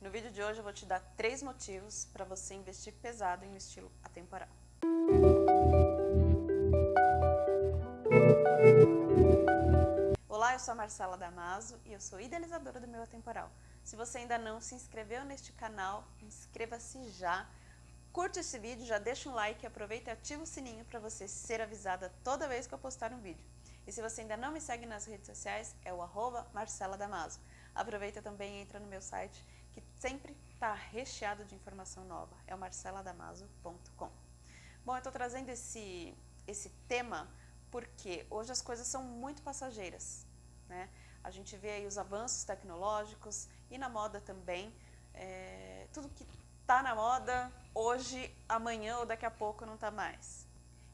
No vídeo de hoje eu vou te dar três motivos para você investir pesado em um estilo atemporal. Olá, eu sou a Marcela Damaso e eu sou idealizadora do meu Atemporal. Se você ainda não se inscreveu neste canal, inscreva-se já. Curte esse vídeo, já deixa um like, aproveita e ativa o sininho para você ser avisada toda vez que eu postar um vídeo. E se você ainda não me segue nas redes sociais, é o arroba Marcela Damaso. Aproveita também e entra no meu site, que sempre está recheado de informação nova. É o marceladamaso.com. Bom, eu estou trazendo esse, esse tema porque hoje as coisas são muito passageiras. Né? A gente vê aí os avanços tecnológicos e na moda também. É, tudo que está na moda hoje, amanhã ou daqui a pouco não está mais.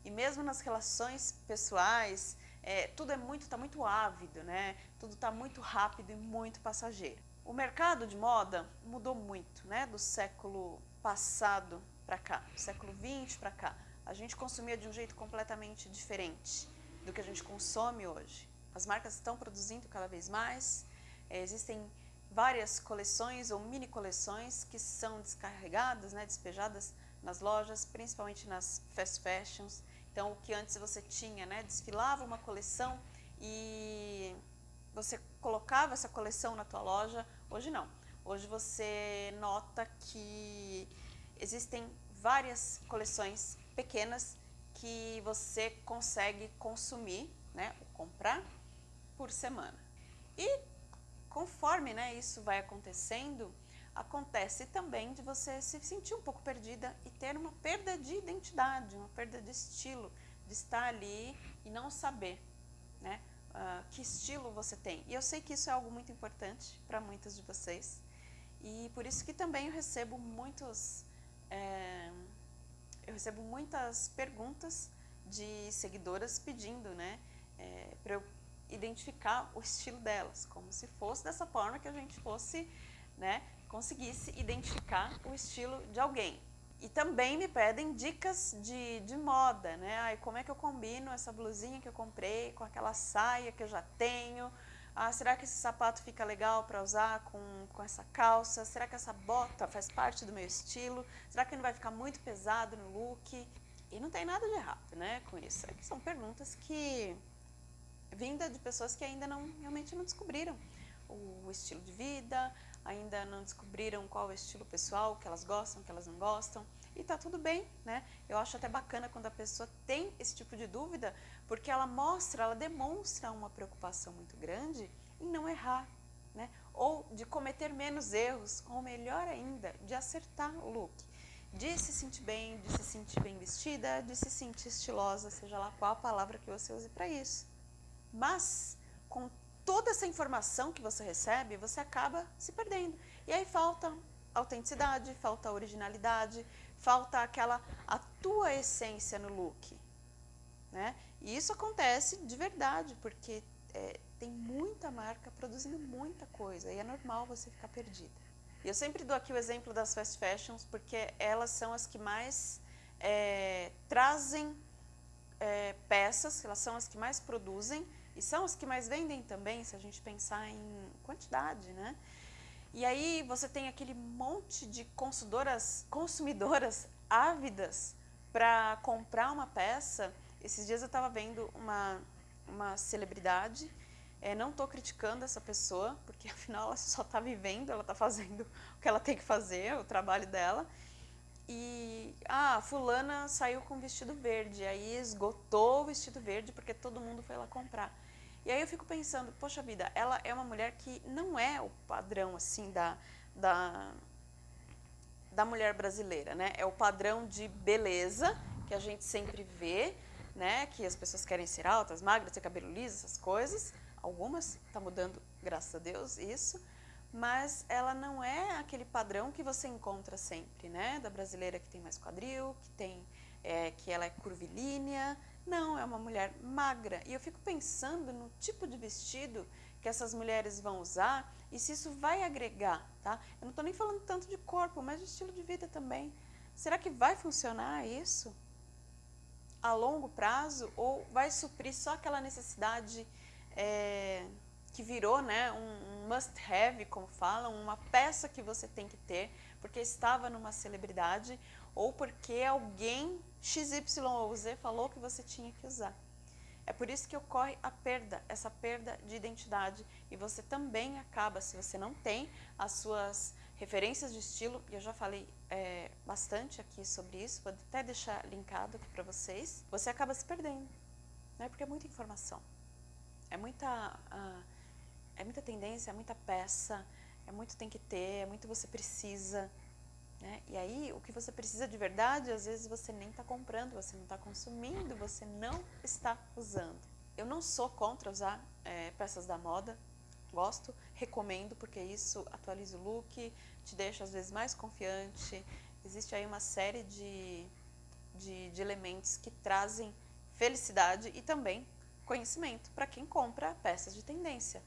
E mesmo nas relações pessoais, é, tudo é muito, está muito ávido, né? Tudo está muito rápido e muito passageiro. O mercado de moda mudou muito, né? Do século passado para cá, do século 20 para cá. A gente consumia de um jeito completamente diferente do que a gente consome hoje. As marcas estão produzindo cada vez mais, é, existem várias coleções ou mini coleções que são descarregadas, né, despejadas nas lojas, principalmente nas fast fashions. Então, o que antes você tinha, né, desfilava uma coleção e você colocava essa coleção na tua loja, hoje não. Hoje você nota que existem várias coleções pequenas que você consegue consumir, né, comprar por semana. E conforme né, isso vai acontecendo, acontece também de você se sentir um pouco perdida e ter uma perda de identidade, uma perda de estilo, de estar ali e não saber né, uh, que estilo você tem. E eu sei que isso é algo muito importante para muitas de vocês e por isso que também eu recebo muitos, é, eu recebo muitas perguntas de seguidoras pedindo né, é, para eu identificar o estilo delas, como se fosse dessa forma que a gente fosse, né, conseguisse identificar o estilo de alguém. E também me pedem dicas de, de moda, né? Ai, como é que eu combino essa blusinha que eu comprei com aquela saia que eu já tenho? Ah, será que esse sapato fica legal para usar com, com essa calça? Será que essa bota faz parte do meu estilo? Será que não vai ficar muito pesado no look? E não tem nada de errado né, com isso. É são perguntas que vinda de pessoas que ainda não realmente não descobriram o estilo de vida, ainda não descobriram qual é o estilo pessoal, que elas gostam, que elas não gostam, e tá tudo bem, né? Eu acho até bacana quando a pessoa tem esse tipo de dúvida, porque ela mostra, ela demonstra uma preocupação muito grande em não errar, né? Ou de cometer menos erros, ou melhor ainda, de acertar o look. De se sentir bem, de se sentir bem vestida, de se sentir estilosa, seja lá qual a palavra que você use para isso. Mas, com toda essa informação que você recebe, você acaba se perdendo. E aí falta autenticidade, falta originalidade, falta aquela a tua essência no look. Né? E isso acontece de verdade, porque é, tem muita marca produzindo muita coisa e é normal você ficar perdida. E eu sempre dou aqui o exemplo das fast fashions, porque elas são as que mais é, trazem é, peças, elas são as que mais produzem e são as que mais vendem também, se a gente pensar em quantidade, né? E aí você tem aquele monte de consumidoras, consumidoras ávidas para comprar uma peça. Esses dias eu estava vendo uma, uma celebridade, é, não estou criticando essa pessoa, porque afinal ela só está vivendo, ela está fazendo o que ela tem que fazer, o trabalho dela. E, ah, fulana saiu com vestido verde, aí esgotou o vestido verde porque todo mundo foi lá comprar. E aí eu fico pensando, poxa vida, ela é uma mulher que não é o padrão assim da, da, da mulher brasileira, né? É o padrão de beleza que a gente sempre vê, né? Que as pessoas querem ser altas, magras, ter cabelo liso, essas coisas. Algumas, está mudando, graças a Deus, isso. Mas ela não é aquele padrão que você encontra sempre, né? Da brasileira que tem mais quadril, que tem, é, que ela é curvilínea, não, é uma mulher magra. E eu fico pensando no tipo de vestido que essas mulheres vão usar e se isso vai agregar, tá? Eu não estou nem falando tanto de corpo, mas de estilo de vida também. Será que vai funcionar isso a longo prazo ou vai suprir só aquela necessidade é, que virou né, um must-have, como falam, uma peça que você tem que ter, porque estava numa celebridade ou porque alguém XY ou Z falou que você tinha que usar. É por isso que ocorre a perda, essa perda de identidade. E você também acaba, se você não tem as suas referências de estilo, e eu já falei é, bastante aqui sobre isso, vou até deixar linkado aqui para vocês, você acaba se perdendo, né? porque é muita informação, é muita, uh, é muita tendência, é muita peça, é muito tem que ter, é muito você precisa, né? E aí, o que você precisa de verdade, às vezes você nem está comprando, você não está consumindo, você não está usando. Eu não sou contra usar é, peças da moda, gosto, recomendo, porque isso atualiza o look, te deixa às vezes mais confiante. Existe aí uma série de, de, de elementos que trazem felicidade e também conhecimento para quem compra peças de tendência.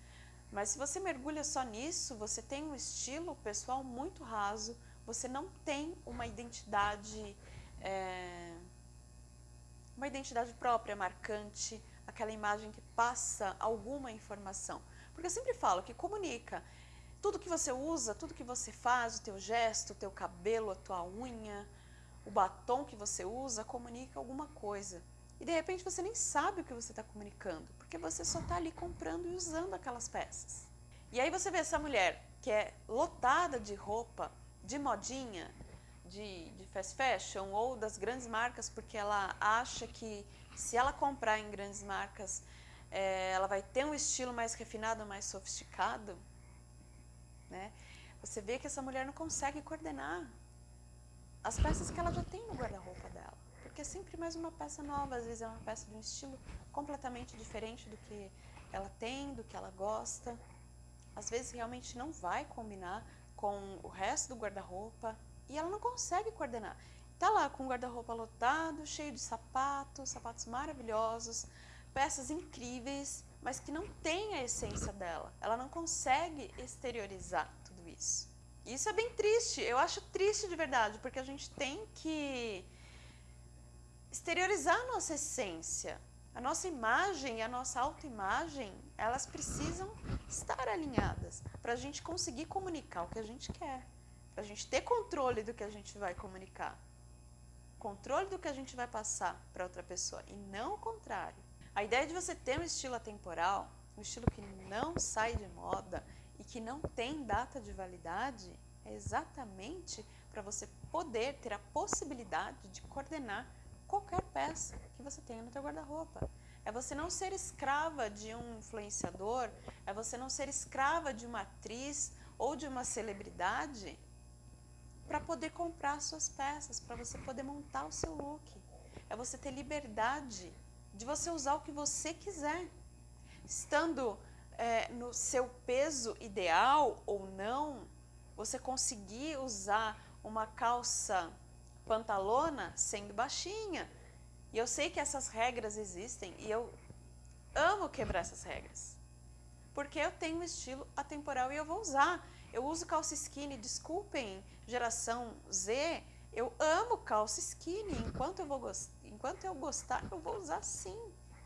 Mas se você mergulha só nisso, você tem um estilo pessoal muito raso, você não tem uma identidade, é, uma identidade própria, marcante, aquela imagem que passa alguma informação. Porque eu sempre falo que comunica. Tudo que você usa, tudo que você faz, o teu gesto, o teu cabelo, a tua unha, o batom que você usa, comunica alguma coisa. E de repente você nem sabe o que você está comunicando, porque você só está ali comprando e usando aquelas peças. E aí você vê essa mulher que é lotada de roupa, de modinha, de, de fast fashion ou das grandes marcas, porque ela acha que se ela comprar em grandes marcas, é, ela vai ter um estilo mais refinado, mais sofisticado, né? Você vê que essa mulher não consegue coordenar as peças que ela já tem no guarda-roupa dela. Porque é sempre mais uma peça nova, às vezes é uma peça de um estilo completamente diferente do que ela tem, do que ela gosta. Às vezes realmente não vai combinar com o resto do guarda-roupa e ela não consegue coordenar. Tá lá com o guarda-roupa lotado, cheio de sapatos, sapatos maravilhosos, peças incríveis, mas que não tem a essência dela. Ela não consegue exteriorizar tudo isso. Isso é bem triste, eu acho triste de verdade, porque a gente tem que exteriorizar a nossa essência. A nossa imagem e a nossa autoimagem, elas precisam estar alinhadas para a gente conseguir comunicar o que a gente quer, para a gente ter controle do que a gente vai comunicar, controle do que a gente vai passar para outra pessoa e não o contrário. A ideia de você ter um estilo atemporal, um estilo que não sai de moda e que não tem data de validade, é exatamente para você poder ter a possibilidade de coordenar qualquer peça que você tenha no teu guarda-roupa. É você não ser escrava de um influenciador, é você não ser escrava de uma atriz ou de uma celebridade para poder comprar suas peças, para você poder montar o seu look. É você ter liberdade de você usar o que você quiser. Estando é, no seu peso ideal ou não, você conseguir usar uma calça pantalona sendo baixinha, e eu sei que essas regras existem e eu amo quebrar essas regras. Porque eu tenho um estilo atemporal e eu vou usar. Eu uso calça skinny, desculpem, geração Z, eu amo calça skinny. Enquanto eu, vou enquanto eu gostar, eu vou usar sim.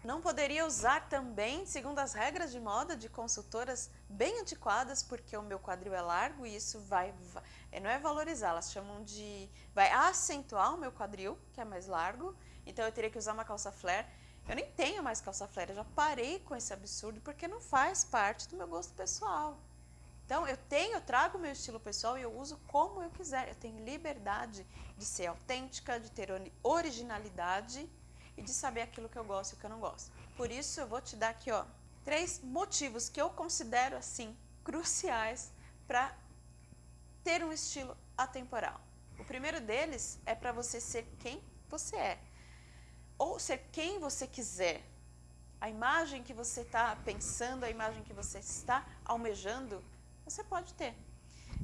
Não poderia usar também, segundo as regras de moda de consultoras bem antiquadas, porque o meu quadril é largo e isso vai, vai não é valorizar, elas chamam de, vai acentuar o meu quadril, que é mais largo, então eu teria que usar uma calça flare. Eu nem tenho mais calça flare, eu já parei com esse absurdo porque não faz parte do meu gosto pessoal. Então eu tenho, eu trago o meu estilo pessoal e eu uso como eu quiser. Eu tenho liberdade de ser autêntica, de ter originalidade e de saber aquilo que eu gosto e o que eu não gosto. Por isso eu vou te dar aqui ó, três motivos que eu considero assim cruciais para ter um estilo atemporal. O primeiro deles é para você ser quem você é ou ser quem você quiser. A imagem que você está pensando, a imagem que você está almejando, você pode ter.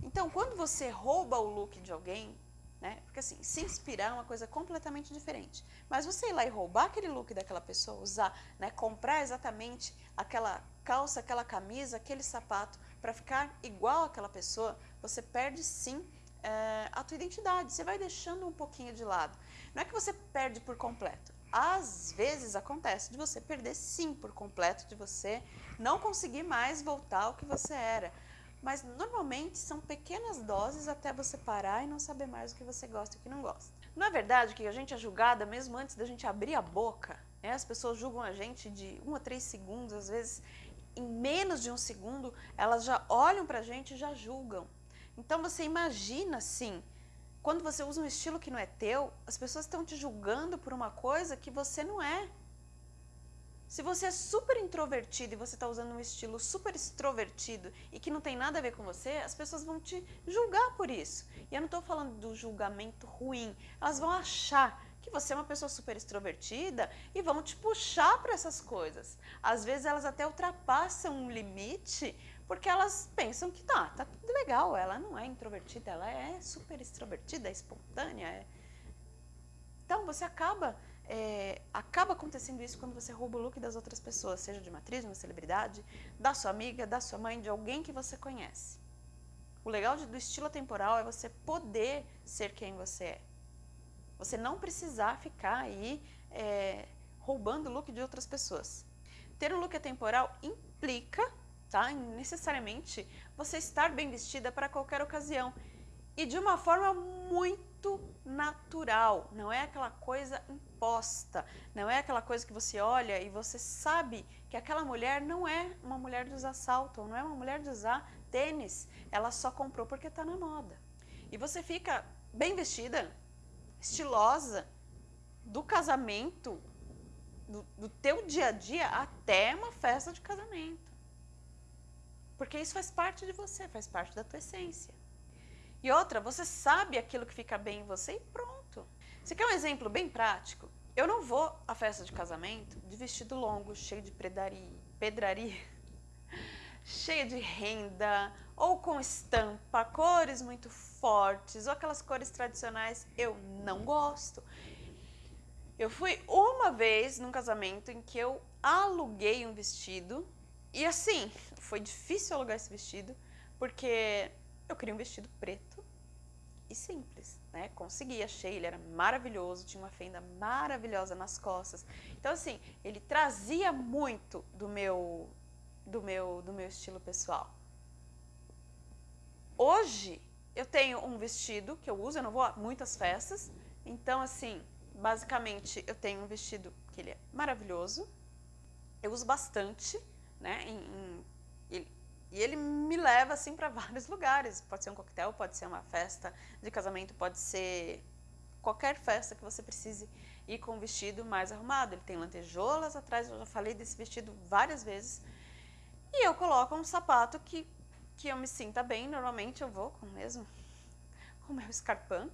Então, quando você rouba o look de alguém, né? Porque assim, se inspirar é uma coisa completamente diferente. Mas você ir lá e roubar aquele look daquela pessoa, usar, né? comprar exatamente aquela calça, aquela camisa, aquele sapato para ficar igual àquela pessoa, você perde sim é, a tua identidade. Você vai deixando um pouquinho de lado. Não é que você perde por completo, às vezes acontece de você perder sim por completo, de você não conseguir mais voltar ao que você era. Mas normalmente são pequenas doses até você parar e não saber mais o que você gosta e o que não gosta. Não é verdade que a gente é julgada mesmo antes da gente abrir a boca? Né? As pessoas julgam a gente de um a três segundos, às vezes em menos de um segundo, elas já olham pra gente e já julgam. Então você imagina assim, quando você usa um estilo que não é teu, as pessoas estão te julgando por uma coisa que você não é. Se você é super introvertido e você está usando um estilo super extrovertido e que não tem nada a ver com você, as pessoas vão te julgar por isso. E eu não estou falando do julgamento ruim, elas vão achar que você é uma pessoa super extrovertida e vão te puxar para essas coisas. Às vezes elas até ultrapassam um limite porque elas pensam que tá, tá tudo legal, ela não é introvertida, ela é super extrovertida, é espontânea. É... Então você acaba, é, acaba acontecendo isso quando você rouba o look das outras pessoas, seja de uma atriz, de uma celebridade, da sua amiga, da sua mãe, de alguém que você conhece. O legal do estilo temporal é você poder ser quem você é. Você não precisar ficar aí é, roubando o look de outras pessoas. Ter um look atemporal implica, tá? necessariamente, você estar bem vestida para qualquer ocasião. E de uma forma muito natural, não é aquela coisa imposta, não é aquela coisa que você olha e você sabe que aquela mulher não é uma mulher de usar salto, não é uma mulher de usar tênis, ela só comprou porque está na moda. E você fica bem vestida, estilosa do casamento, do, do teu dia a dia até uma festa de casamento. Porque isso faz parte de você, faz parte da tua essência. E outra, você sabe aquilo que fica bem em você e pronto. Você quer um exemplo bem prático? Eu não vou à festa de casamento de vestido longo, cheio de pedraria, pedraria cheia de renda, ou com estampa, cores muito fortes, ou aquelas cores tradicionais, eu não gosto. Eu fui uma vez num casamento em que eu aluguei um vestido, e assim, foi difícil alugar esse vestido, porque eu queria um vestido preto e simples, né? Consegui, achei, ele era maravilhoso, tinha uma fenda maravilhosa nas costas. Então assim, ele trazia muito do meu do meu, do meu estilo pessoal. Hoje, eu tenho um vestido que eu uso, eu não vou a muitas festas, então, assim, basicamente, eu tenho um vestido que ele é maravilhoso, eu uso bastante, né, em, em, ele, e ele me leva, assim, para vários lugares. Pode ser um coquetel, pode ser uma festa de casamento, pode ser qualquer festa que você precise ir com um vestido mais arrumado. Ele tem lantejoulas atrás, eu já falei desse vestido várias vezes, e eu coloco um sapato que, que eu me sinta bem, normalmente eu vou com mesmo, com meu escarpão,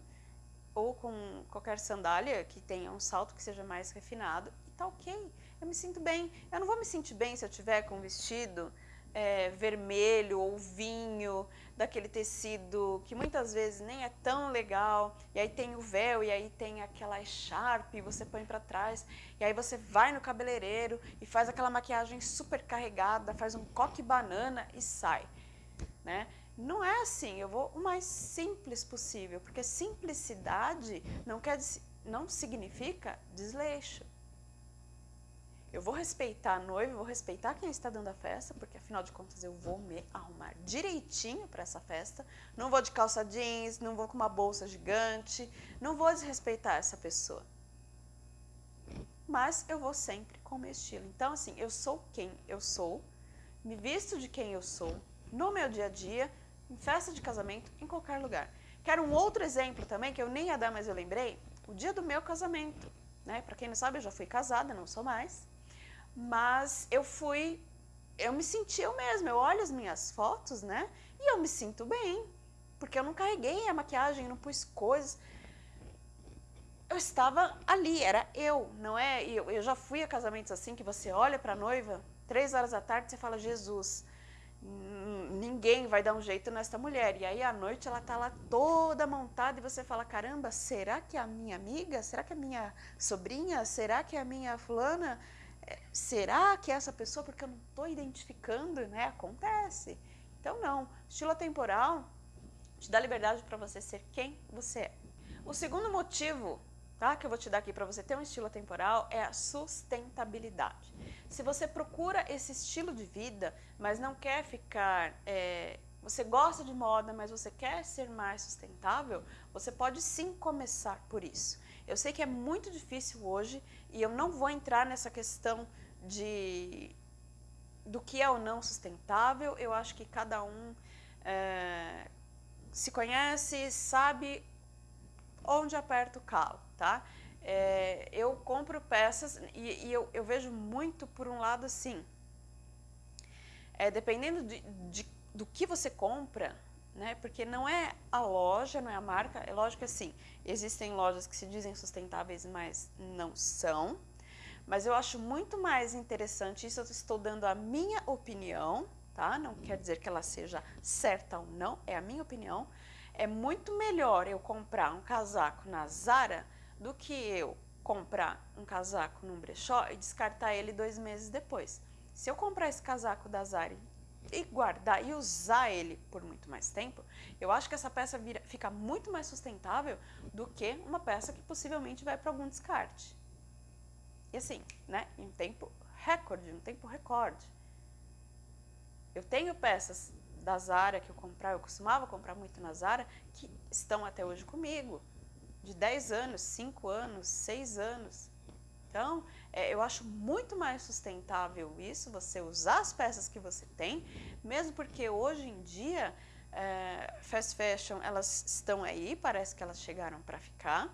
ou com qualquer sandália que tenha um salto que seja mais refinado, e tá ok, eu me sinto bem. Eu não vou me sentir bem se eu tiver com um vestido é, vermelho ou vinho, daquele tecido que muitas vezes nem é tão legal, e aí tem o véu, e aí tem aquela echarpe, você põe para trás, e aí você vai no cabeleireiro e faz aquela maquiagem super carregada, faz um coque banana e sai, né? Não é assim, eu vou o mais simples possível, porque simplicidade não, quer, não significa desleixo. Eu vou respeitar a noiva, vou respeitar quem está dando a festa, porque afinal de contas eu vou me arrumar direitinho para essa festa. Não vou de calça jeans, não vou com uma bolsa gigante, não vou desrespeitar essa pessoa. Mas eu vou sempre com o meu estilo. Então, assim, eu sou quem eu sou, me visto de quem eu sou, no meu dia a dia, em festa de casamento, em qualquer lugar. Quero um outro exemplo também, que eu nem ia dar, mas eu lembrei, o dia do meu casamento. Né? Para quem não sabe, eu já fui casada, não sou mais mas eu fui, eu me senti eu mesma, eu olho as minhas fotos, né, e eu me sinto bem, porque eu não carreguei a maquiagem, não pus coisas, eu estava ali, era eu, não é, eu, eu já fui a casamentos assim, que você olha para a noiva, três horas da tarde, você fala, Jesus, ninguém vai dar um jeito nesta mulher. E aí à noite ela tá lá toda montada e você fala, caramba, será que é a minha amiga? Será que é a minha sobrinha? Será que é a minha fulana? será que é essa pessoa? Porque eu não estou identificando, né? Acontece. Então, não. Estilo atemporal te dá liberdade para você ser quem você é. O segundo motivo tá? que eu vou te dar aqui para você ter um estilo temporal é a sustentabilidade. Se você procura esse estilo de vida, mas não quer ficar... É, você gosta de moda, mas você quer ser mais sustentável, você pode sim começar por isso. Eu sei que é muito difícil hoje e eu não vou entrar nessa questão de do que é ou não sustentável. Eu acho que cada um é, se conhece, sabe onde aperta o calo, tá? É, eu compro peças e, e eu, eu, vejo muito por um lado assim, é, dependendo de, de, do que você compra, né? Porque não é a loja, não é a marca, é lógico que assim, existem lojas que se dizem sustentáveis, mas não são. Mas eu acho muito mais interessante, isso eu estou dando a minha opinião, tá? Não quer dizer que ela seja certa ou não, é a minha opinião. É muito melhor eu comprar um casaco na Zara do que eu comprar um casaco num brechó e descartar ele dois meses depois. Se eu comprar esse casaco da Zara e guardar e usar ele por muito mais tempo, eu acho que essa peça vira, fica muito mais sustentável do que uma peça que possivelmente vai para algum descarte. E assim, né, em um tempo recorde, um tempo recorde. Eu tenho peças da Zara que eu comprava, eu costumava comprar muito na Zara, que estão até hoje comigo, de 10 anos, 5 anos, 6 anos. Então, é, eu acho muito mais sustentável isso, você usar as peças que você tem, mesmo porque hoje em dia, é, fast fashion, elas estão aí, parece que elas chegaram para ficar.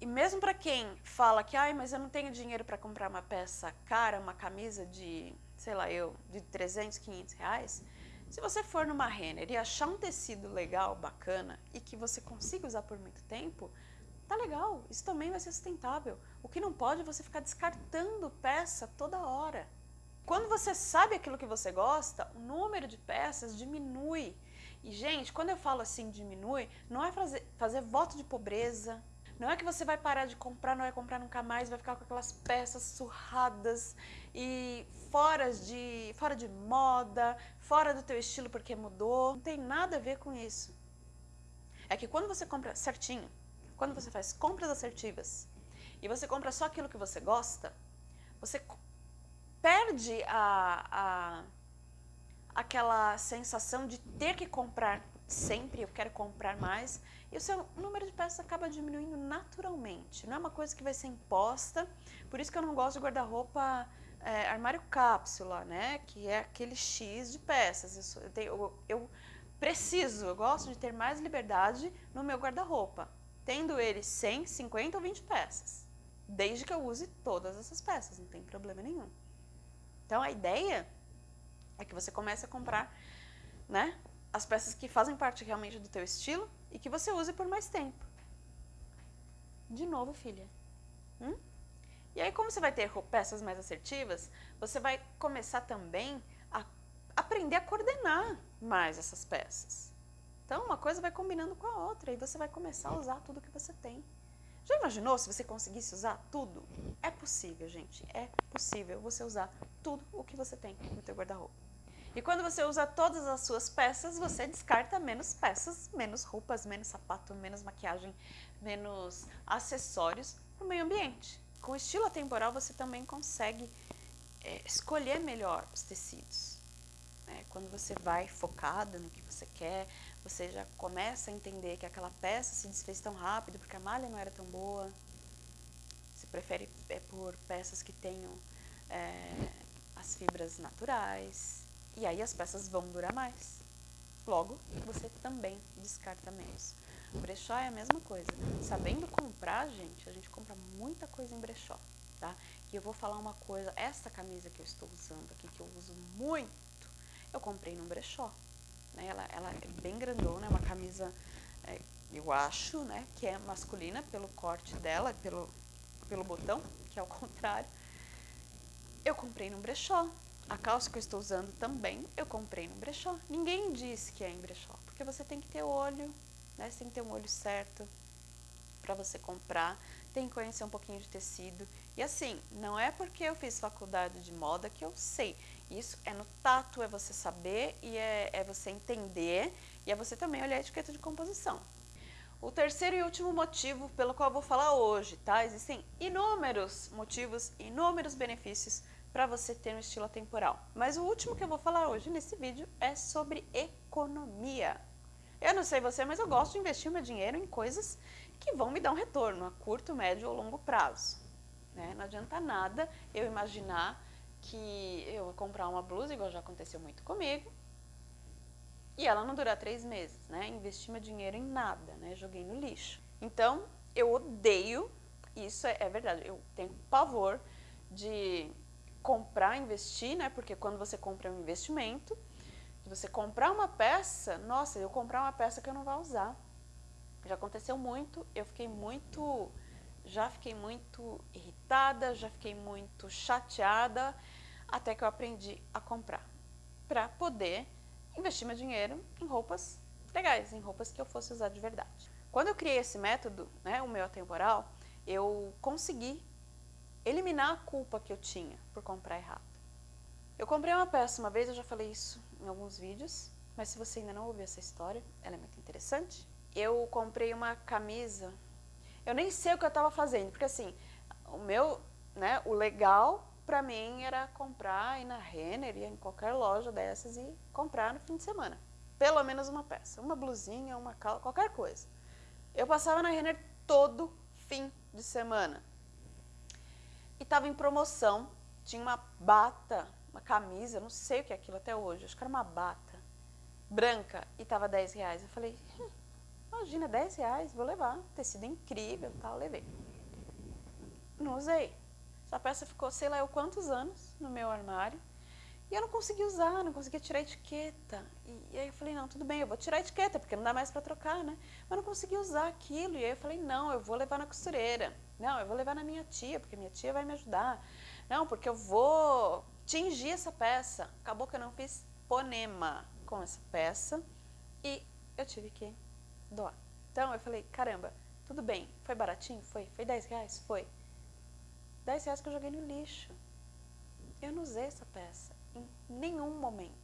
E mesmo para quem fala que, ai, mas eu não tenho dinheiro para comprar uma peça cara, uma camisa de, sei lá eu, de 300, 500 reais, se você for numa Renner e achar um tecido legal, bacana, e que você consiga usar por muito tempo, tá legal, isso também vai ser sustentável. O que não pode é você ficar descartando peça toda hora. Quando você sabe aquilo que você gosta, o número de peças diminui. E, gente, quando eu falo assim diminui, não é fazer, fazer voto de pobreza, não é que você vai parar de comprar, não vai comprar nunca mais, vai ficar com aquelas peças surradas e fora de, fora de moda, fora do teu estilo porque mudou. Não tem nada a ver com isso. É que quando você compra certinho, quando você faz compras assertivas e você compra só aquilo que você gosta, você perde a, a, aquela sensação de ter que comprar sempre, eu quero comprar mais, e o seu número de peças acaba diminuindo naturalmente. Não é uma coisa que vai ser imposta, por isso que eu não gosto de guarda-roupa é, armário cápsula, né? Que é aquele X de peças. Eu, tenho, eu, eu preciso, eu gosto de ter mais liberdade no meu guarda-roupa, tendo ele 100, 50 ou 20 peças. Desde que eu use todas essas peças, não tem problema nenhum. Então a ideia é que você comece a comprar né, as peças que fazem parte realmente do teu estilo e que você use por mais tempo. De novo, filha. Hum? E aí, como você vai ter peças mais assertivas, você vai começar também a aprender a coordenar mais essas peças. Então, uma coisa vai combinando com a outra e você vai começar a usar tudo que você tem. Já imaginou se você conseguisse usar tudo? É possível, gente. É possível você usar tudo o que você tem no teu guarda-roupa. E quando você usa todas as suas peças, você descarta menos peças, menos roupas, menos sapato, menos maquiagem, menos acessórios para o meio ambiente. Com estilo atemporal, você também consegue é, escolher melhor os tecidos. É, quando você vai focada no que você quer, você já começa a entender que aquela peça se desfez tão rápido porque a malha não era tão boa. Você prefere é, por peças que tenham é, as fibras naturais. E aí as peças vão durar mais. Logo, você também descarta menos. Brechó é a mesma coisa. Sabendo comprar, gente, a gente compra muita coisa em brechó, tá? E eu vou falar uma coisa, essa camisa que eu estou usando aqui, que eu uso muito, eu comprei num brechó. Né? Ela, ela é bem grandona, é uma camisa, é, eu acho, né, que é masculina pelo corte dela, pelo, pelo botão, que é o contrário. Eu comprei num brechó, a calça que eu estou usando também eu comprei no brechó. Ninguém disse que é em brechó, porque você tem que ter olho, né? Você tem que ter um olho certo para você comprar, tem que conhecer um pouquinho de tecido. E assim, não é porque eu fiz faculdade de moda que eu sei. Isso é no tato, é você saber e é, é você entender e é você também olhar a etiqueta de composição. O terceiro e último motivo pelo qual eu vou falar hoje, tá? Existem inúmeros motivos, inúmeros benefícios para você ter um estilo atemporal. Mas o último que eu vou falar hoje nesse vídeo é sobre economia. Eu não sei você, mas eu gosto de investir meu dinheiro em coisas que vão me dar um retorno a curto, médio ou longo prazo. Né? Não adianta nada eu imaginar que eu vou comprar uma blusa, igual já aconteceu muito comigo, e ela não durar três meses, né? Investi meu dinheiro em nada, né? Joguei no lixo. Então, eu odeio, isso é, é verdade, eu tenho pavor de comprar, investir, né? Porque quando você compra um investimento, você comprar uma peça, nossa, eu comprar uma peça que eu não vou usar. Já aconteceu muito, eu fiquei muito, já fiquei muito irritada, já fiquei muito chateada, até que eu aprendi a comprar, para poder investir meu dinheiro em roupas legais, em roupas que eu fosse usar de verdade. Quando eu criei esse método, né, o meu atemporal, eu consegui eliminar a culpa que eu tinha por comprar errado. Eu comprei uma peça uma vez, eu já falei isso em alguns vídeos, mas se você ainda não ouviu essa história, ela é muito interessante. Eu comprei uma camisa, eu nem sei o que eu estava fazendo, porque assim, o meu, né, o legal para mim era comprar, ir na Renner, ir em qualquer loja dessas e comprar no fim de semana. Pelo menos uma peça, uma blusinha, uma calça, qualquer coisa. Eu passava na Renner todo fim de semana. E estava em promoção, tinha uma bata, uma camisa, não sei o que é aquilo até hoje, acho que era uma bata, branca, e estava 10 reais. Eu falei, hum, imagina, 10 reais, vou levar, tecido incrível, tal, levei. Não usei. Essa peça ficou, sei lá, eu quantos anos no meu armário. E eu não consegui usar, não conseguia tirar a etiqueta. E, e, aí eu falei, não, tudo bem, eu vou tirar a etiqueta, porque não dá mais para trocar, né? Mas não consegui usar aquilo. E aí eu falei, não, eu vou levar na costureira. Não, eu vou levar na minha tia, porque minha tia vai me ajudar. Não, porque eu vou tingir essa peça. Acabou que eu não fiz ponema com essa peça e eu tive que doar. Então eu falei, caramba, tudo bem, foi baratinho? Foi. Foi 10 reais? Foi. 10 reais que eu joguei no lixo. Eu não usei essa peça em nenhum momento.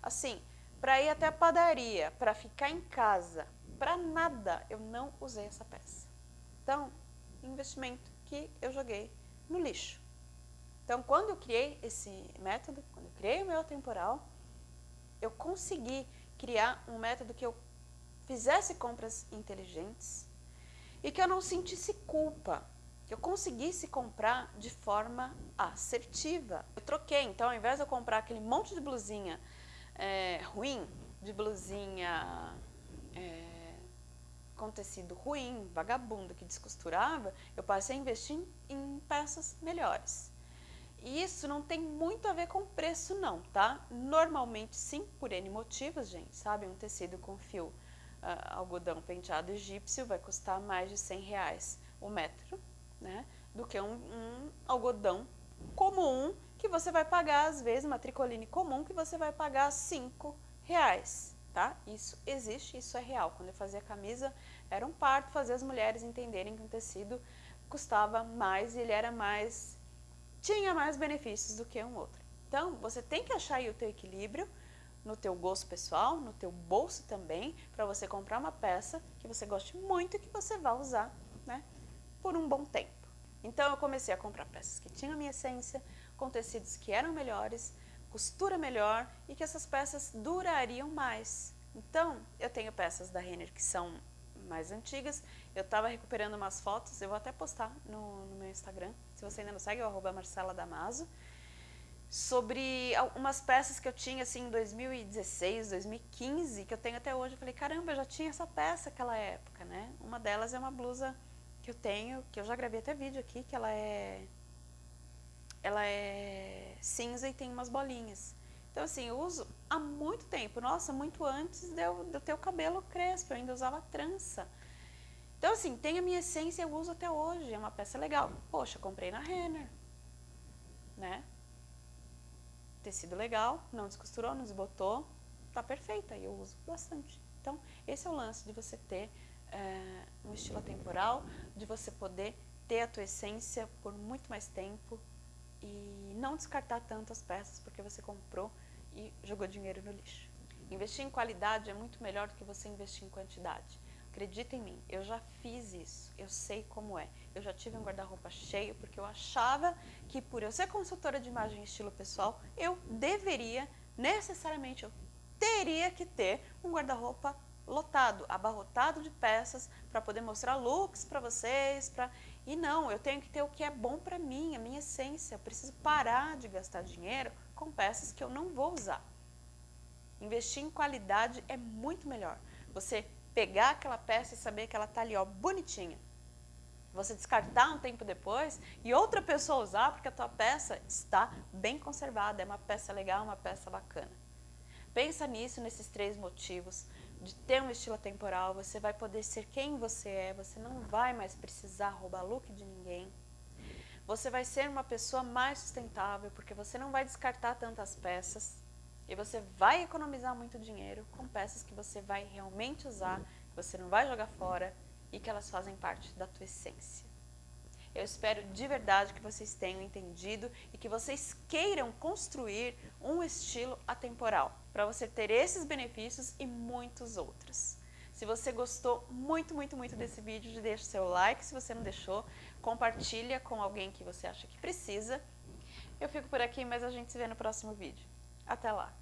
Assim, para ir até a padaria, para ficar em casa, para nada, eu não usei essa peça. Então, investimento que eu joguei no lixo. Então, quando eu criei esse método, quando eu criei o meu temporal, eu consegui criar um método que eu fizesse compras inteligentes e que eu não sentisse culpa que eu conseguisse comprar de forma assertiva. Eu troquei, então ao invés de eu comprar aquele monte de blusinha é, ruim, de blusinha é, com tecido ruim, vagabundo, que descosturava, eu passei a investir em, peças melhores. E isso não tem muito a ver com preço não, tá? Normalmente sim, por N motivos, gente, sabe? Um tecido com fio uh, algodão penteado egípcio vai custar mais de 100 reais o metro né, do que um, um algodão comum que você vai pagar, às vezes, uma tricoline comum que você vai pagar 5 reais, tá? Isso existe, isso é real. Quando eu fazia camisa, era um parto fazer as mulheres entenderem que um tecido custava mais e ele era mais, tinha mais benefícios do que um outro. Então, você tem que achar aí o teu equilíbrio no teu gosto pessoal, no teu bolso também, para você comprar uma peça que você goste muito e que você vá usar? Por um bom tempo. Então eu comecei a comprar peças que tinham a minha essência, com tecidos que eram melhores, costura melhor e que essas peças durariam mais. Então eu tenho peças da Renner que são mais antigas, eu estava recuperando umas fotos, eu vou até postar no, no meu Instagram, se você ainda não segue, é o Marcela Damaso, sobre umas peças que eu tinha assim em 2016, 2015, que eu tenho até hoje. Eu falei, caramba, eu já tinha essa peça naquela época, né? Uma delas é uma blusa que eu tenho, que eu já gravei até vídeo aqui, que ela é ela é cinza e tem umas bolinhas. Então assim, eu uso há muito tempo, nossa, muito antes de eu, de eu ter o cabelo crespo, eu ainda usava trança. Então assim, tem a minha essência, eu uso até hoje, é uma peça legal. Poxa, comprei na Renner, né? Tecido legal, não descosturou, não desbotou, tá perfeita e eu uso bastante. Então, esse é o lance de você ter é, um estilo atemporal, de você poder ter a tua essência por muito mais tempo e não descartar tantas peças porque você comprou e jogou dinheiro no lixo. Investir em qualidade é muito melhor do que você investir em quantidade. Acredita em mim, eu já fiz isso, eu sei como é. Eu já tive um guarda-roupa cheio porque eu achava que por eu ser consultora de imagem e estilo pessoal, eu deveria, necessariamente, eu teria que ter um guarda-roupa lotado, abarrotado de peças para poder mostrar looks para vocês, pra... e não, eu tenho que ter o que é bom para mim, a minha essência, eu preciso parar de gastar dinheiro com peças que eu não vou usar. Investir em qualidade é muito melhor. Você pegar aquela peça e saber que ela está ali, ó, bonitinha. Você descartar um tempo depois e outra pessoa usar porque a tua peça está bem conservada, é uma peça legal, uma peça bacana. Pensa nisso, nesses três motivos de ter um estilo atemporal, você vai poder ser quem você é, você não vai mais precisar roubar look de ninguém. Você vai ser uma pessoa mais sustentável, porque você não vai descartar tantas peças e você vai economizar muito dinheiro com peças que você vai realmente usar, que você não vai jogar fora e que elas fazem parte da tua essência. Eu espero de verdade que vocês tenham entendido e que vocês queiram construir um estilo atemporal para você ter esses benefícios e muitos outros. Se você gostou muito, muito, muito desse vídeo, deixa seu like. Se você não deixou, compartilha com alguém que você acha que precisa. Eu fico por aqui, mas a gente se vê no próximo vídeo. Até lá!